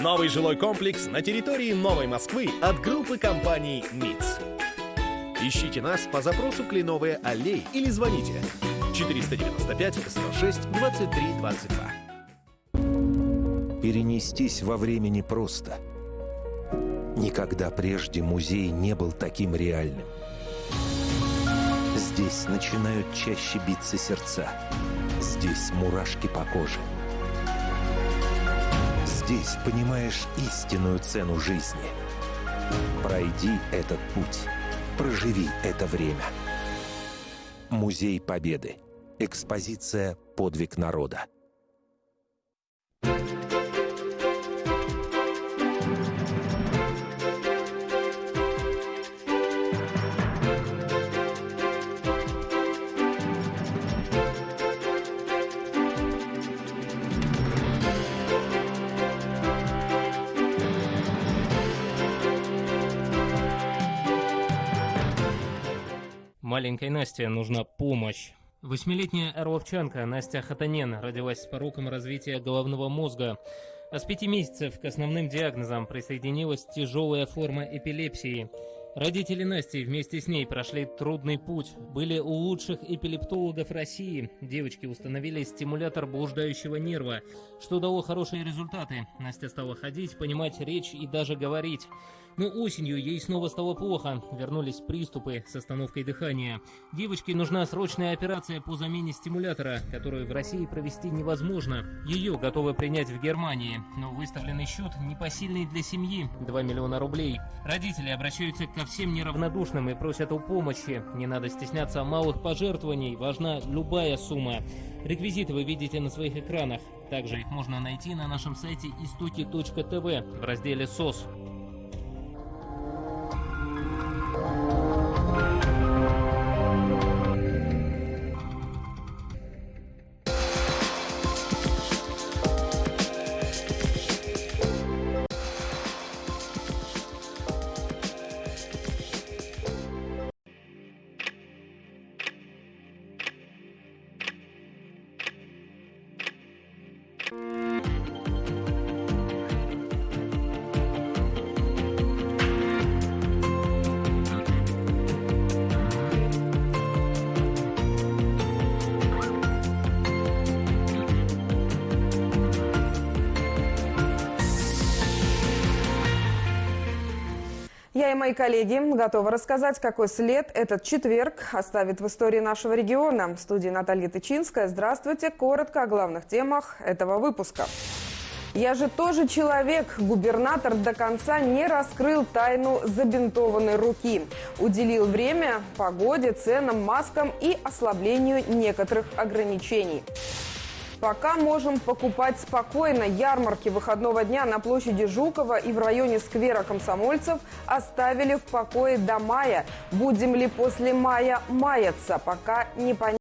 Новый жилой комплекс на территории Новой Москвы от группы компаний МИЦ. Ищите нас по запросу «Кленовые аллеи» или звоните 495 106 23 22. Перенестись во времени просто. Никогда прежде музей не был таким реальным. Здесь начинают чаще биться сердца. Здесь мурашки по коже. Здесь понимаешь истинную цену жизни. Пройди этот путь. Проживи это время. Музей Победы. Экспозиция «Подвиг народа». Маленькой Насте нужна помощь. Восьмилетняя орловчанка Настя Хатанен родилась с пороком развития головного мозга. А с пяти месяцев к основным диагнозам присоединилась тяжелая форма эпилепсии. Родители Насти вместе с ней прошли трудный путь, были у лучших эпилептологов России. Девочки установили стимулятор блуждающего нерва, что дало хорошие результаты. Настя стала ходить, понимать речь и даже говорить. Но осенью ей снова стало плохо. Вернулись приступы с остановкой дыхания. Девочке нужна срочная операция по замене стимулятора, которую в России провести невозможно. Ее готовы принять в Германии. Но выставленный счет непосильный для семьи – 2 миллиона рублей. Родители обращаются ко всем неравнодушным и просят о помощи. Не надо стесняться малых пожертвований, важна любая сумма. Реквизиты вы видите на своих экранах. Также их можно найти на нашем сайте истоки.тв в разделе «СОС». Я и мои коллеги готовы рассказать, какой след этот четверг оставит в истории нашего региона. В студии Наталья Тычинская. Здравствуйте. Коротко о главных темах этого выпуска. Я же тоже человек. Губернатор до конца не раскрыл тайну забинтованной руки. Уделил время погоде, ценам, маскам и ослаблению некоторых ограничений. Пока можем покупать спокойно. Ярмарки выходного дня на площади Жукова и в районе сквера комсомольцев оставили в покое до мая. Будем ли после мая маяться, пока не понятно.